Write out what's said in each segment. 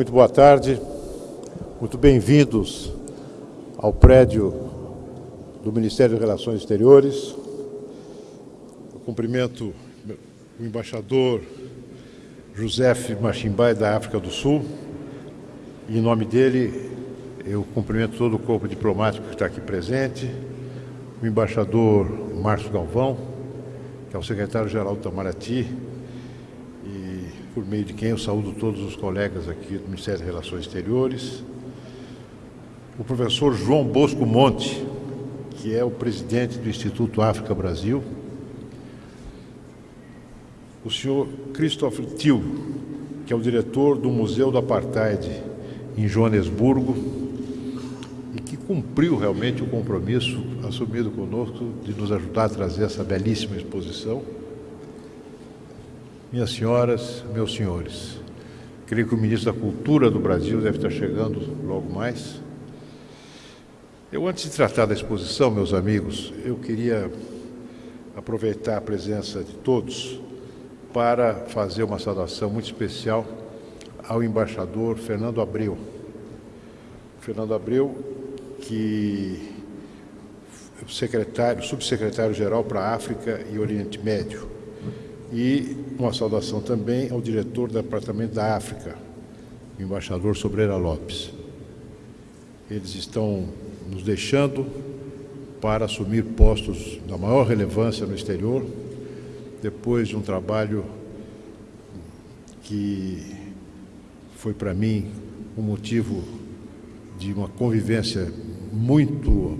Muito boa tarde, muito bem-vindos ao prédio do Ministério de Relações Exteriores. Eu cumprimento o embaixador José Machimbai, da África do Sul, e em nome dele eu cumprimento todo o corpo diplomático que está aqui presente, o embaixador Márcio Galvão, que é o secretário-geral do Itamaraty, por meio de quem eu saúdo todos os colegas aqui do Ministério das Relações Exteriores, o professor João Bosco Monte, que é o presidente do Instituto África Brasil, o senhor Christopher Till, que é o diretor do Museu do Apartheid em Joanesburgo e que cumpriu realmente o compromisso assumido conosco de nos ajudar a trazer essa belíssima exposição minhas senhoras, meus senhores, creio que o ministro da Cultura do Brasil deve estar chegando logo mais. Eu, antes de tratar da exposição, meus amigos, eu queria aproveitar a presença de todos para fazer uma saudação muito especial ao embaixador Fernando Abreu. Fernando Abreu, que é secretário, subsecretário-geral para a África e Oriente Médio e uma saudação também ao diretor do Departamento da África, o embaixador Sobreira Lopes. Eles estão nos deixando para assumir postos da maior relevância no exterior, depois de um trabalho que foi para mim um motivo de uma convivência muito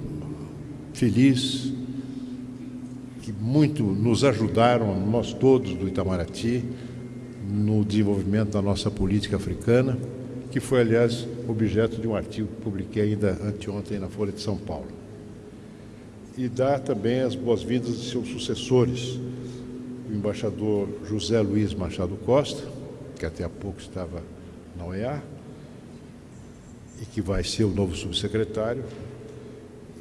feliz, que muito nos ajudaram, nós todos do Itamaraty, no desenvolvimento da nossa política africana, que foi, aliás, objeto de um artigo que publiquei ainda anteontem na Folha de São Paulo. E dá também as boas-vindas de seus sucessores, o embaixador José Luiz Machado Costa, que até há pouco estava na OEA, e que vai ser o novo subsecretário,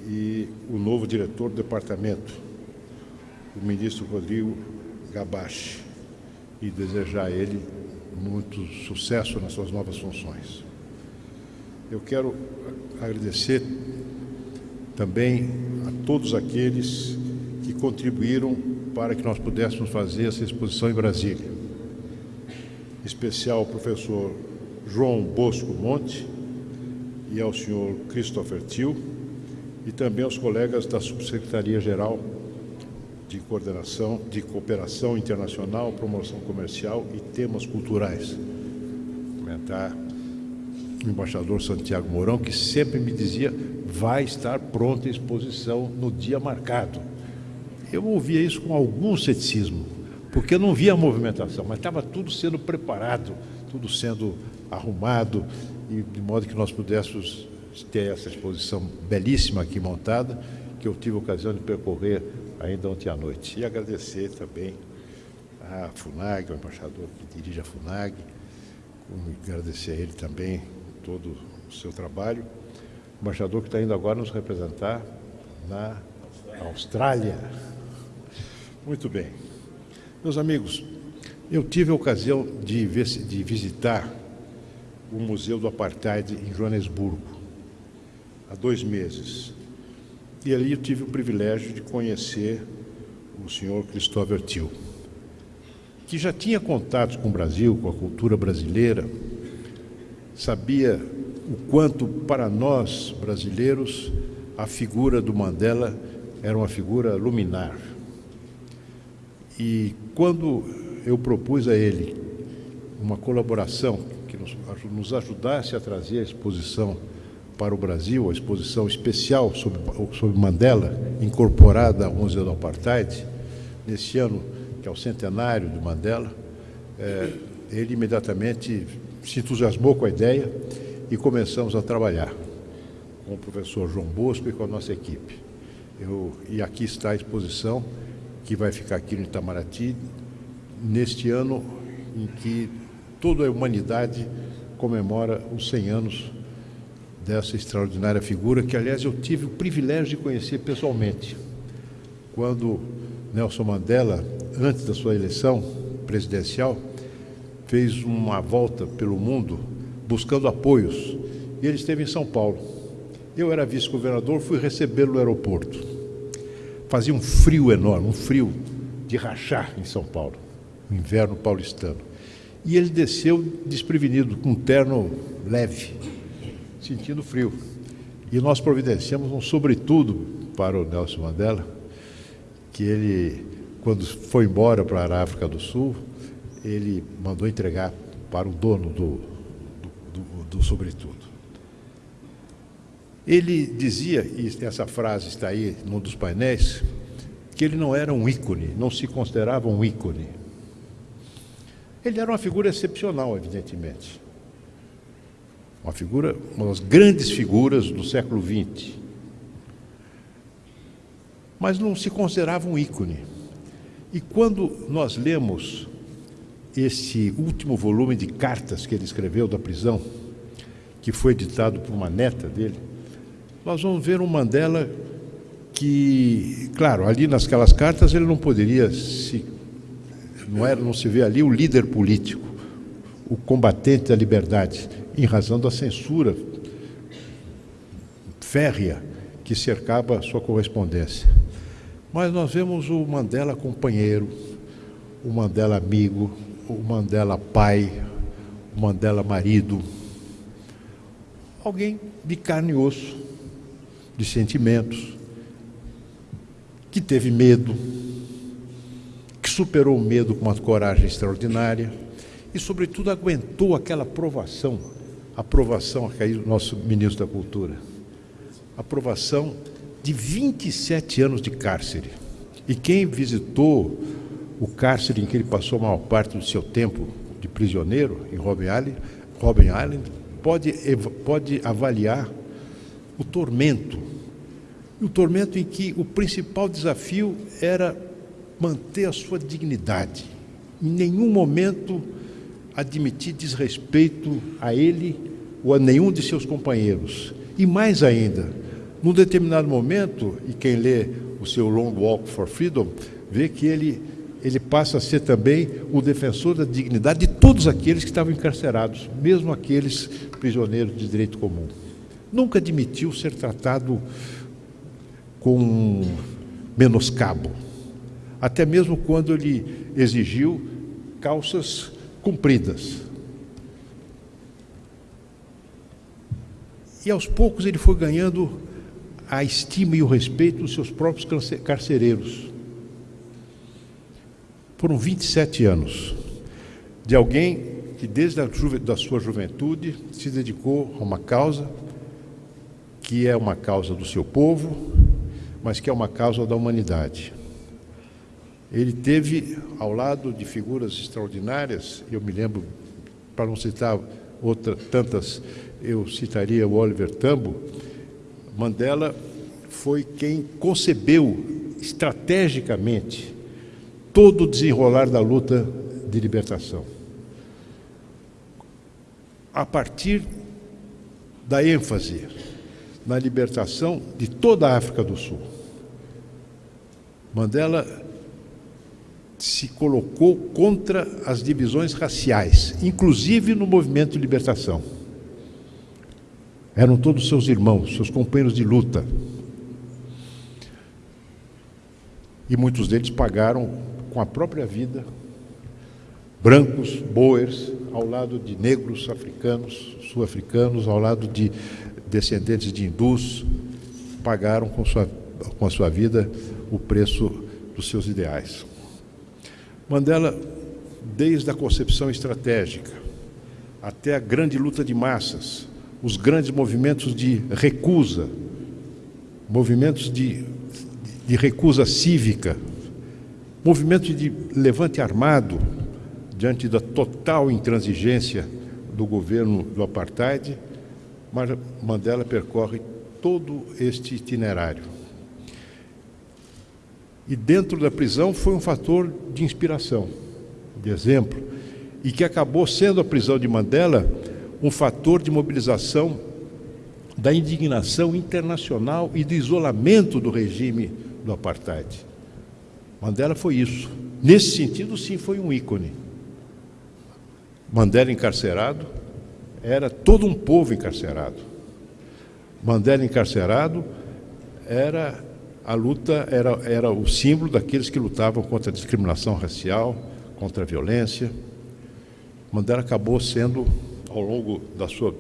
e o novo diretor do departamento, o ministro Rodrigo Gabache e desejar a ele muito sucesso nas suas novas funções. Eu quero agradecer também a todos aqueles que contribuíram para que nós pudéssemos fazer essa exposição em Brasília. Em especial ao professor João Bosco Monte e ao senhor Christopher Till e também aos colegas da Subsecretaria-Geral de coordenação, de cooperação internacional, promoção comercial e temas culturais. Comentar o embaixador Santiago Mourão, que sempre me dizia, vai estar pronta a exposição no dia marcado. Eu ouvia isso com algum ceticismo, porque eu não via a movimentação, mas estava tudo sendo preparado, tudo sendo arrumado, e de modo que nós pudéssemos ter essa exposição belíssima aqui montada, que eu tive a ocasião de percorrer ainda ontem à noite. E agradecer também à FUNAG, ao embaixador que dirige a FUNAG, agradecer a ele também todo o seu trabalho. O embaixador que está indo agora nos representar na Austrália. Muito bem. Meus amigos, eu tive a ocasião de, de visitar o Museu do Apartheid em Joanesburgo, há dois meses. E ali eu tive o privilégio de conhecer o senhor Christopher Till, que já tinha contatos com o Brasil, com a cultura brasileira, sabia o quanto para nós brasileiros a figura do Mandela era uma figura luminar. E quando eu propus a ele uma colaboração que nos ajudasse a trazer a exposição para o Brasil, a exposição especial sobre, sobre Mandela, incorporada ao Museu do Apartheid, nesse ano, que é o centenário de Mandela, é, ele imediatamente se entusiasmou com a ideia e começamos a trabalhar com o professor João Bosco e com a nossa equipe. Eu, e aqui está a exposição que vai ficar aqui no Itamaraty, neste ano em que toda a humanidade comemora os 100 anos dessa extraordinária figura, que, aliás, eu tive o privilégio de conhecer pessoalmente. Quando Nelson Mandela, antes da sua eleição presidencial, fez uma volta pelo mundo buscando apoios. E ele esteve em São Paulo. Eu era vice-governador, fui recebê-lo no aeroporto. Fazia um frio enorme, um frio de rachar em São Paulo, um inverno paulistano. E ele desceu desprevenido, com um terno leve, sentindo frio. E nós providenciamos um sobretudo para o Nelson Mandela, que ele, quando foi embora para a África do Sul, ele mandou entregar para o dono do, do, do, do sobretudo. Ele dizia, e essa frase está aí num dos painéis, que ele não era um ícone, não se considerava um ícone. Ele era uma figura excepcional, evidentemente. Uma figura, uma das grandes figuras do século XX. Mas não se considerava um ícone. E quando nós lemos esse último volume de cartas que ele escreveu da prisão, que foi editado por uma neta dele, nós vamos ver um Mandela que, claro, ali nasquelas cartas ele não poderia se não era não se vê ali o líder político, o combatente da liberdade, em razão da censura férrea que cercava sua correspondência. Mas nós vemos o Mandela companheiro, o Mandela amigo, o Mandela pai, o Mandela marido, alguém de carne e osso, de sentimentos, que teve medo, que superou o medo com uma coragem extraordinária e, sobretudo, aguentou aquela aprovação, aprovação que aí o nosso ministro da Cultura, aprovação de 27 anos de cárcere. E quem visitou o cárcere em que ele passou a maior parte do seu tempo de prisioneiro, em Robben Island, Island pode, pode avaliar o tormento. O tormento em que o principal desafio era manter a sua dignidade. Em nenhum momento admitir desrespeito a ele ou a nenhum de seus companheiros. E mais ainda, num determinado momento, e quem lê o seu Long Walk for Freedom, vê que ele ele passa a ser também o defensor da dignidade de todos aqueles que estavam encarcerados, mesmo aqueles prisioneiros de direito comum. Nunca admitiu ser tratado com menoscabo, até mesmo quando ele exigiu calças compridas. E aos poucos ele foi ganhando a estima e o respeito dos seus próprios carcereiros foram 27 anos de alguém que, desde a da sua juventude, se dedicou a uma causa que é uma causa do seu povo, mas que é uma causa da humanidade. Ele teve, ao lado de figuras extraordinárias, eu me lembro, para não citar outra, tantas, eu citaria o Oliver Tambo, Mandela foi quem concebeu estrategicamente todo o desenrolar da luta de libertação. A partir da ênfase na libertação de toda a África do Sul. Mandela se colocou contra as divisões raciais, inclusive no movimento de libertação. Eram todos seus irmãos, seus companheiros de luta. E muitos deles pagaram com a própria vida, brancos, boers, ao lado de negros africanos, sul-africanos, ao lado de descendentes de hindus, pagaram com, sua, com a sua vida o preço dos seus ideais. Mandela, desde a concepção estratégica até a grande luta de massas, os grandes movimentos de recusa, movimentos de, de recusa cívica, Movimento de levante armado diante da total intransigência do governo do apartheid, Mandela percorre todo este itinerário. E dentro da prisão foi um fator de inspiração, de exemplo, e que acabou sendo a prisão de Mandela um fator de mobilização da indignação internacional e do isolamento do regime do apartheid. Mandela foi isso. Nesse sentido, sim, foi um ícone. Mandela encarcerado era todo um povo encarcerado. Mandela encarcerado era a luta, era, era o símbolo daqueles que lutavam contra a discriminação racial, contra a violência. Mandela acabou sendo, ao longo da sua.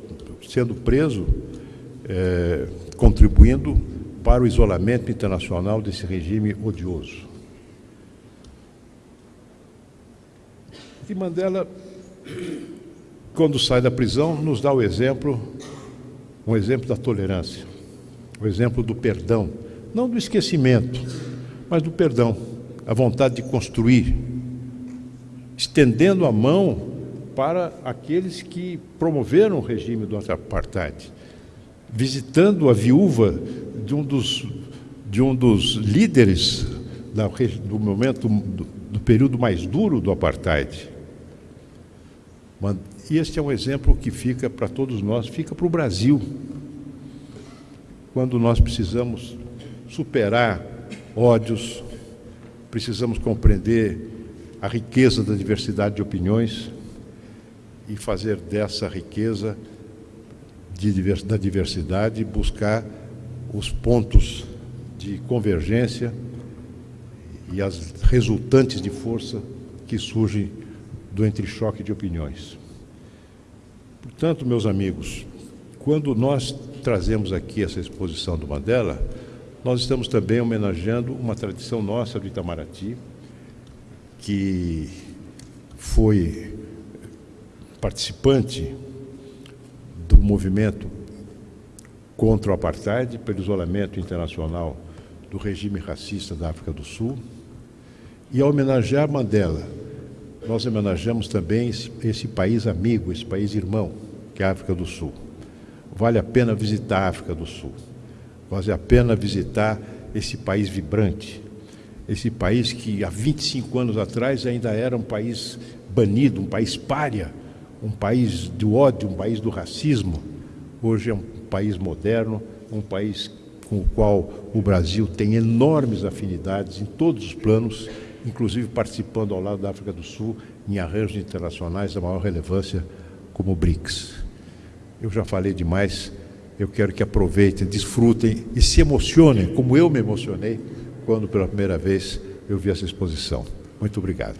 sendo preso, é, contribuindo para o isolamento internacional desse regime odioso. E Mandela, quando sai da prisão, nos dá o exemplo, um exemplo da tolerância, o exemplo do perdão, não do esquecimento, mas do perdão, a vontade de construir, estendendo a mão para aqueles que promoveram o regime do apartheid, visitando a viúva de um dos, de um dos líderes da, do momento do, do período mais duro do apartheid. E este é um exemplo que fica para todos nós, fica para o Brasil. Quando nós precisamos superar ódios, precisamos compreender a riqueza da diversidade de opiniões e fazer dessa riqueza de, da diversidade buscar os pontos de convergência e as resultantes de força que surgem do entrechoque de opiniões. Portanto, meus amigos, quando nós trazemos aqui essa exposição do Mandela, nós estamos também homenageando uma tradição nossa do Itamaraty, que foi participante do movimento contra o apartheid, pelo isolamento internacional do regime racista da África do Sul. E ao homenagear Mandela, nós homenageamos também esse, esse, país amigo, esse país irmão, que é a África do Sul. Vale a pena visitar a África do Sul. Vale a pena visitar esse país vibrante, esse país que há 25 anos atrás ainda era um país banido, um país pária, um país do ódio, um país do racismo. Hoje é um país moderno, um país com o qual o Brasil tem enormes afinidades em todos os planos inclusive participando ao lado da África do Sul em arranjos internacionais da maior relevância, como o BRICS. Eu já falei demais, eu quero que aproveitem, desfrutem e se emocionem, como eu me emocionei quando pela primeira vez eu vi essa exposição. Muito obrigado.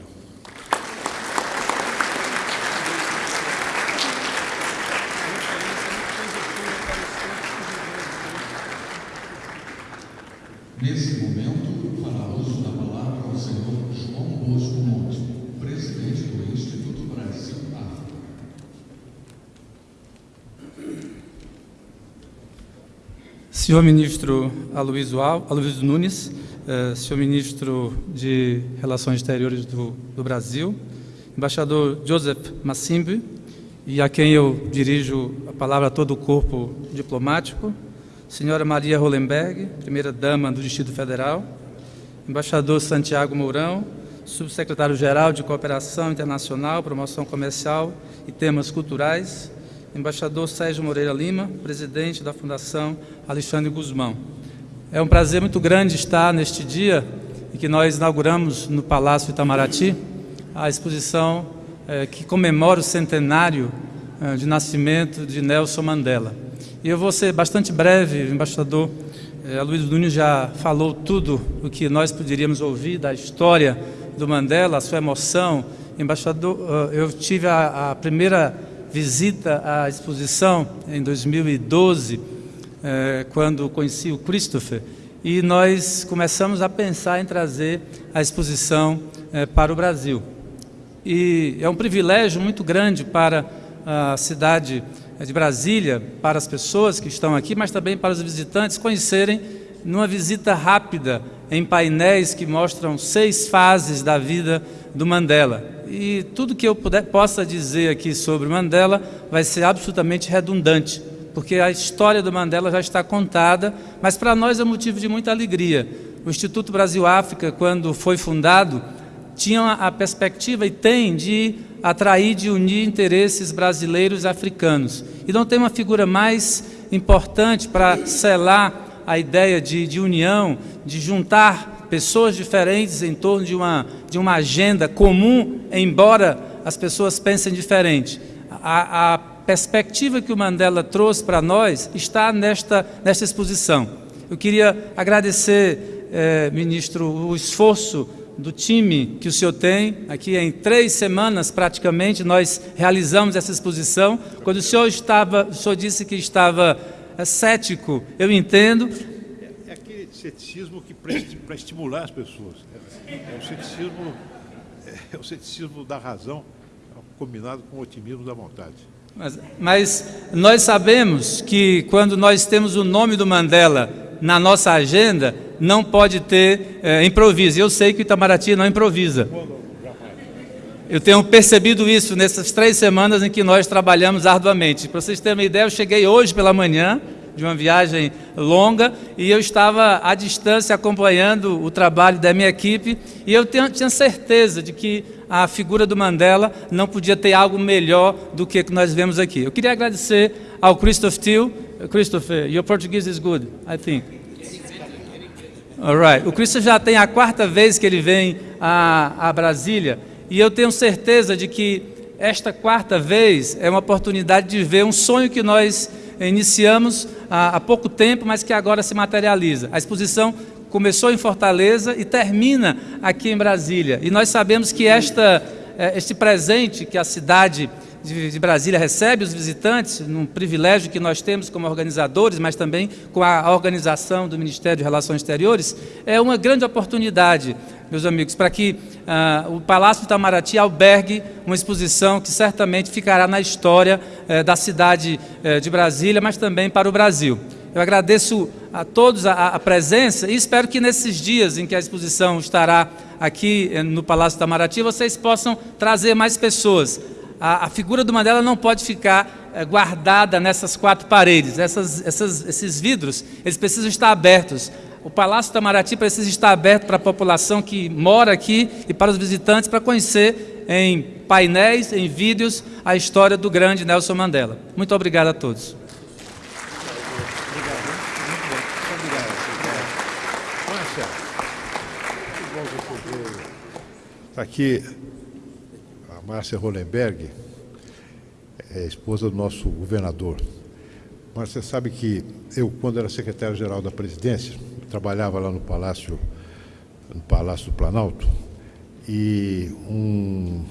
Nesse momento, fará uso da palavra ao senhor João Bosco Monte, presidente do Instituto Brasil África. Senhor ministro Aloysio, Aloysio Nunes, eh, senhor ministro de Relações Exteriores do, do Brasil, embaixador Joseph Massimbi, e a quem eu dirijo a palavra a todo o corpo diplomático, senhora Maria Hollenberg, primeira-dama do Distrito Federal, embaixador Santiago Mourão, subsecretário-geral de Cooperação Internacional, Promoção Comercial e Temas Culturais, embaixador Sérgio Moreira Lima, presidente da Fundação Alexandre Guzmão. É um prazer muito grande estar neste dia em que nós inauguramos no Palácio Itamaraty a exposição eh, que comemora o centenário eh, de nascimento de Nelson Mandela. E eu vou ser bastante breve, embaixador eh, Luiz Nunes já falou tudo o que nós poderíamos ouvir da história do Mandela, a sua emoção. Embaixador, eu tive a, a, primeira visita à exposição em 2012, eh, quando conheci o Christopher, e nós começamos a pensar em trazer a exposição eh, para o Brasil. E é um privilégio muito grande para a cidade é de Brasília para as pessoas que estão aqui, mas também para os visitantes conhecerem numa visita rápida em painéis que mostram seis fases da vida do Mandela. E tudo que eu puder, possa dizer aqui sobre Mandela vai ser absolutamente redundante, porque a história do Mandela já está contada, mas para nós é motivo de muita alegria. O Instituto Brasil-África, quando foi fundado, tinha a perspectiva e tem de atrair, de unir interesses brasileiros e africanos. E não tem uma figura mais importante para selar a ideia de, de união, de juntar pessoas diferentes em torno de uma, de uma agenda comum, embora as pessoas pensem diferente. A, a perspectiva que o Mandela trouxe para nós está nesta, nesta exposição. Eu queria agradecer, eh, ministro, o esforço do time que o senhor tem. Aqui em três semanas, praticamente, nós realizamos essa exposição. Quando o senhor estava, o senhor disse que estava é, cético, eu entendo. Ceticismo que para estimular as pessoas. É, o ceticismo, é, o ceticismo da razão combinado com o otimismo da vontade. Mas, mas nós sabemos que quando nós temos o nome do Mandela na nossa agenda, não pode ter é, improviso. Eu sei que o Itamaraty não improvisa. Eu tenho percebido isso nessas três semanas em que nós trabalhamos arduamente. Para vocês terem uma ideia, eu cheguei hoje pela manhã de uma viagem longa e eu estava à distância acompanhando o trabalho da minha equipe e eu tinha certeza de que a figura do Mandela não podia ter algo melhor do que que nós vemos aqui. Eu queria agradecer ao Christoph Thiel. Christopher, your Portuguese is good, I think. Alright. O Cristo já tem a quarta vez que ele vem a, a Brasília e eu tenho certeza de que esta quarta vez é uma oportunidade de ver um sonho que nós iniciamos há, há pouco tempo, mas que agora se materializa. A exposição começou em Fortaleza e termina aqui em Brasília. E nós sabemos que esta, eh, este presente que a cidade de, Brasília recebe os visitantes, num privilégio que nós temos como organizadores, mas também com a organização do Ministério de Relações Exteriores, é uma grande oportunidade, meus amigos, para que uh, o Palácio de Itamaraty albergue uma exposição que certamente ficará na história uh, da cidade uh, de Brasília, mas também para o Brasil. Eu agradeço a todos a, a, presença e espero que nesses dias em que a exposição estará aqui eh, no Palácio Itamaraty, vocês possam trazer mais pessoas a, a figura do Mandela não pode ficar é, guardada nessas quatro paredes. Essas, essas, esses vidros, eles precisam estar abertos. O Palácio Itamaraty precisa estar aberto para a população que mora aqui e para os visitantes para conhecer em painéis, em vídeos, a história do grande Nelson Mandela. Muito obrigado a todos. Aqui Márcia Hollenberg, é esposa do nosso governador. Você sabe que eu, quando era secretário-geral da presidência, trabalhava lá no Palácio, no Palácio do Planalto, e um,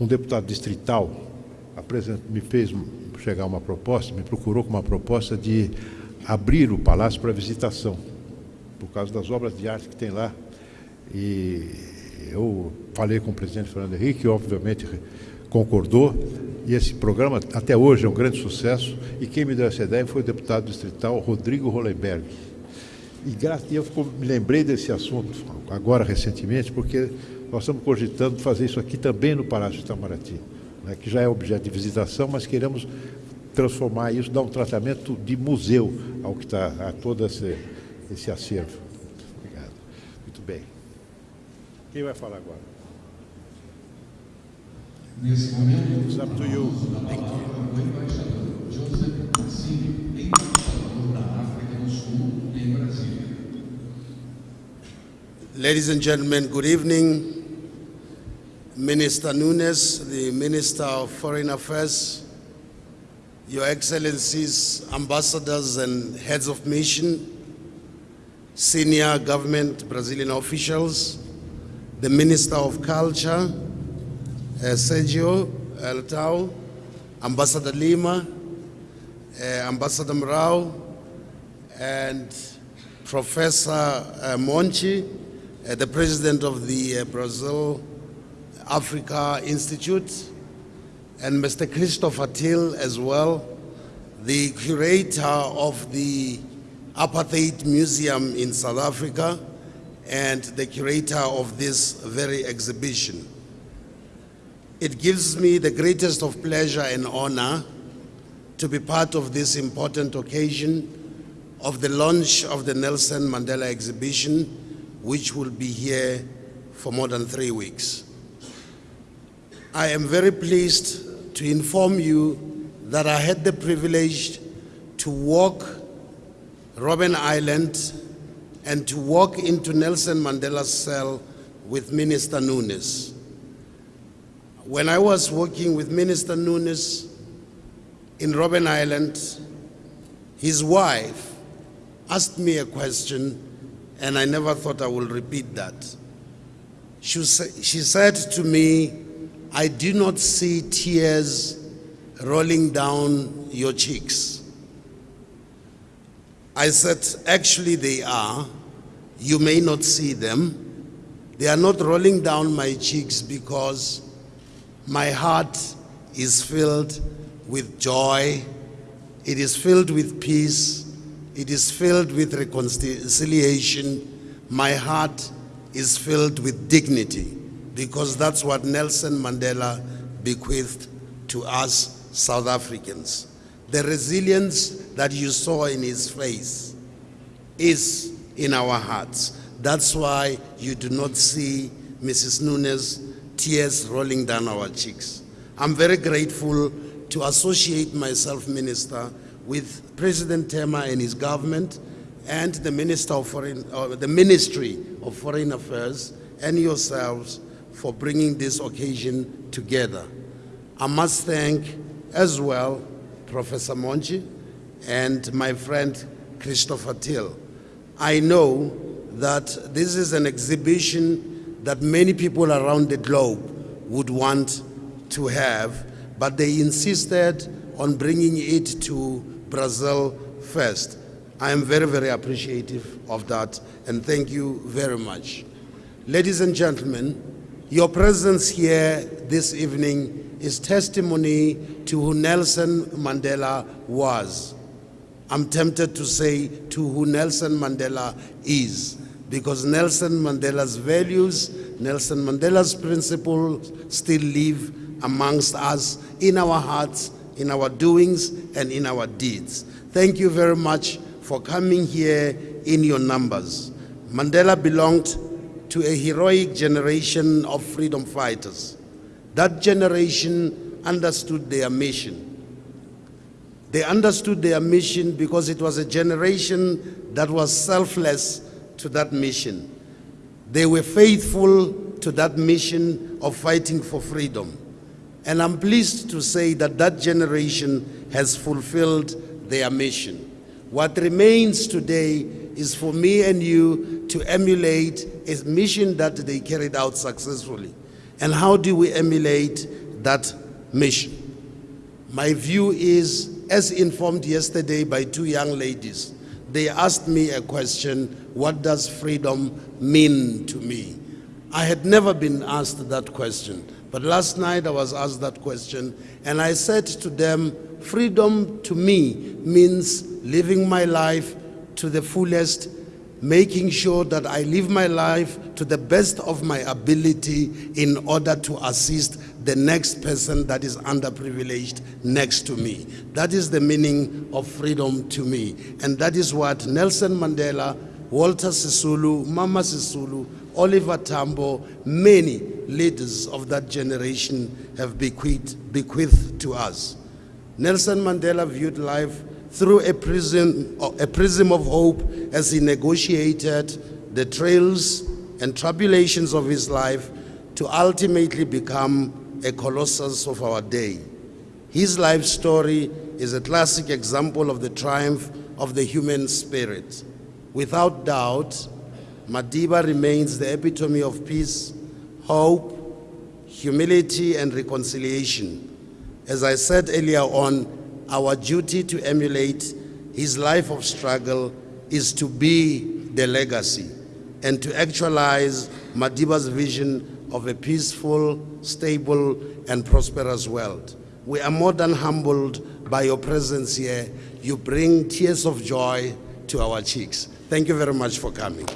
um deputado distrital me fez chegar uma proposta, me procurou com uma proposta de abrir o palácio para visitação, por causa das obras de arte que tem lá. E eu falei com o presidente Fernando Henrique, que obviamente concordou, e esse programa até hoje é um grande sucesso, e quem me deu essa ideia foi o deputado distrital Rodrigo Hollenberg. E eu me lembrei desse assunto agora recentemente, porque nós estamos cogitando fazer isso aqui também no Palácio de Itamaraty, né, que já é objeto de visitação, mas queremos transformar isso, dar um tratamento de museu ao que está a todo esse, esse acervo. Obrigado. Muito bem. Quem vai falar agora? Nesse momento, It's up to you. Thank you. o embaixador Joseph Massini, embaixador da África do Sul em Brasília. Ladies and gentlemen, good evening. Minister Nunes, the Minister of Foreign Affairs, Your Excellencies, ambassadors and heads of mission, senior government Brazilian officials, the Minister of Culture, Sergio Eltau, Ambassador Lima, uh, Ambassador Mrao, and Professor uh, Monchi, the President of the Brazil Africa Institute, and Mr. Christopher Till as well, the curator of the Apartheid Museum in South Africa, and the curator of this very exhibition. It gives me the greatest of pleasure and honor to be part of this important occasion of the launch of the Nelson Mandela exhibition, which will be here for more than three weeks. I am very pleased to inform you that I had the privilege to walk Robben Island and to walk into Nelson Mandela's cell with Minister Nunes. When I was working with Minister Nunes, in Robben Island, his wife asked me a question, and I never thought I would repeat that. She, she said to me, I do not see tears rolling down your cheeks. I said, Actually, they are. You may not see them. They are not rolling down my cheeks because my heart is filled with joy, it is filled with peace, it is filled with reconciliation. My heart is filled with dignity because that's what Nelson Mandela bequeathed to us South Africans. The resilience that you saw in his face is in our hearts. That's why you do not see Mrs. Nunes tears rolling down our cheeks. I'm very grateful to associate myself, Minister, with President Tema and his government and the Minister of Foreign, uh, the Ministry of Foreign Affairs and yourselves for bringing this occasion together. I must thank as well Professor Monchi and my friend Christopher Till. I know that this is an exhibition that many people around the globe would want to have, but they insisted on bringing it to Brazil first. I am very, very appreciative of that, and thank you very much. Ladies and gentlemen, your presence here this evening is testimony to who Nelson Mandela was. I'm tempted to say to who Nelson Mandela is, because Nelson Mandela's values, Nelson Mandela's principles still live amongst us in our hearts, in our doings, and in our deeds. Thank you very much for coming here in your numbers. Mandela belonged to a heroic generation of freedom fighters. That generation understood their mission. They understood their mission because it was a generation that was selfless to that mission. They were faithful to that mission of fighting for freedom. And I'm pleased to say that that generation has fulfilled their mission. What remains today is for me and you to emulate a mission that they carried out successfully. And how do we emulate that mission? My view is, as informed yesterday by two young ladies, they asked me a question What does freedom mean to me? I had never been asked that question, but last night I was asked that question, and I said to them, Freedom to me means living my life to the fullest, making sure that I live my life to the best of my ability in order to assist the next person that is underprivileged next to me. That is the meaning of freedom to me. And that is what Nelson Mandela, Walter Sisulu, Mama Sisulu, Oliver Tambo, many leaders of that generation have bequeathed, bequeathed to us. Nelson Mandela viewed life through a prism, a prism of hope as he negotiated the trails and tribulations of his life to ultimately become a colossus of our day. His life story is a classic example of the triumph of the human spirit. Without doubt, Madiba remains the epitome of peace, hope, humility, and reconciliation. As I said earlier on, our duty to emulate his life of struggle is to be the legacy and to actualize Madiba's vision of a peaceful, stable, and prosperous world. We are more than humbled by your presence here. You bring tears of joy to our cheeks. Thank you very much for coming.